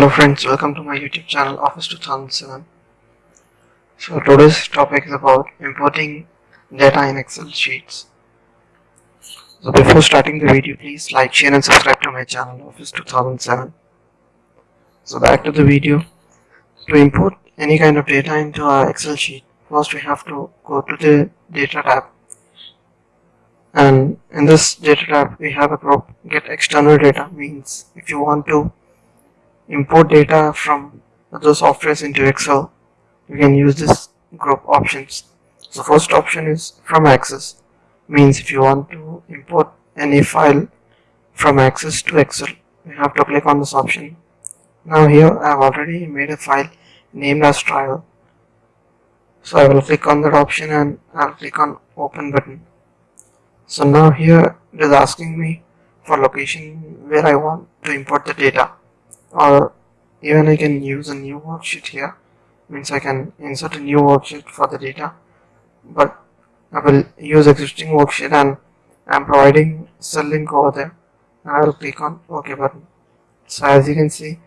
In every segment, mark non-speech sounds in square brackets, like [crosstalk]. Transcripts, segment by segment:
Hello friends, welcome to my YouTube channel Office 2007. So today's topic is about importing data in Excel sheets. So before starting the video, please like, share and subscribe to my channel Office 2007. So back to the video. To import any kind of data into our Excel sheet, first we have to go to the data tab. And in this data tab, we have a group get external data means if you want to import data from other softwares into Excel, you can use this group options. So first option is from Access, means if you want to import any file from Access to Excel, you have to click on this option. Now here I have already made a file named as trial. So I will click on that option and I'll click on open button. So now here it is asking me for location where I want to import the data or even I can use a new worksheet here. Means I can insert a new worksheet for the data. But I will use existing worksheet and I'm providing cell link over there. And I will click on OK button. So as you can see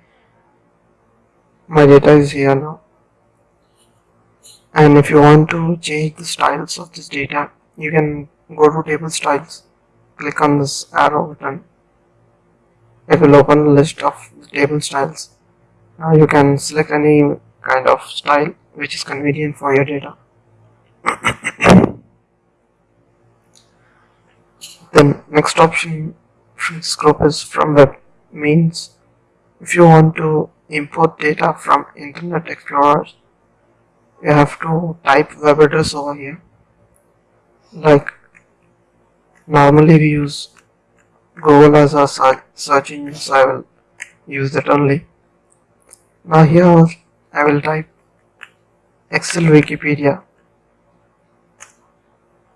my data is here now. And if you want to change the styles of this data you can go to table styles. Click on this arrow button it will open list of table styles. Now you can select any kind of style which is convenient for your data. [coughs] The next option group is from web means. If you want to import data from internet explorer you have to type web address over here. Like normally we use Google as a search engine so I will use that only. Now here I will type Excel Wikipedia.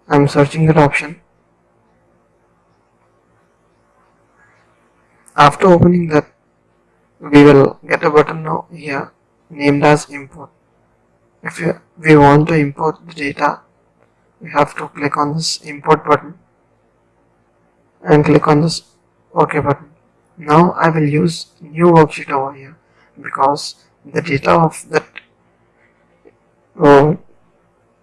I'm searching that option. After opening that we will get a button now here named as import. If we want to import the data we have to click on this import button and click on this OK button. Now I will use new worksheet over here because the data of that uh,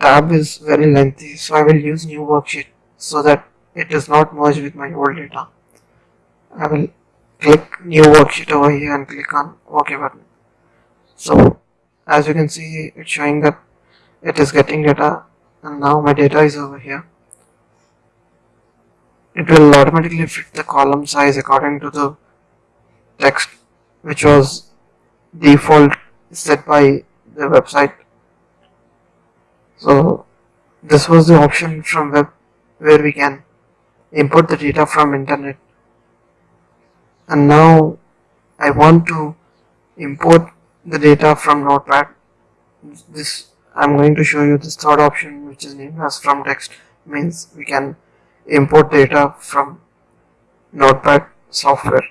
tab is very lengthy so I will use new worksheet so that it does not merge with my old data. I will click new worksheet over here and click on OK button. So as you can see it's showing that it is getting data and now my data is over here it will automatically fit the column size according to the text which was default set by the website. So this was the option from web where we can import the data from internet. And now I want to import the data from notepad. This I'm going to show you this third option which is named as from text means we can import data from notepad software.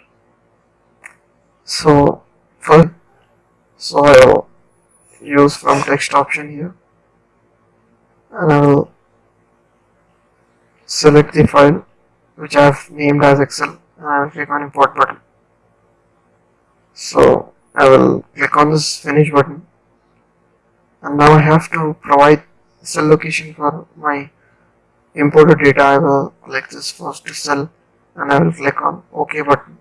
So first so I will use from text option here. And I will select the file which I have named as Excel and I will click on import button. So I will click on this finish button. And now I have to provide cell location for my imported data I will click this first cell and I will click on OK button.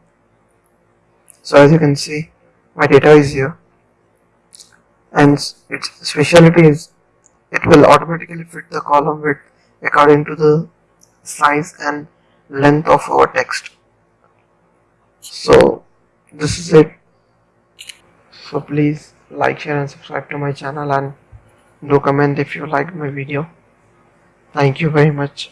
So as you can see my data is here and its speciality is it will automatically fit the column width according to the size and length of our text. So this is it. So please like, share and subscribe to my channel and do comment if you liked my video. Thank you very much.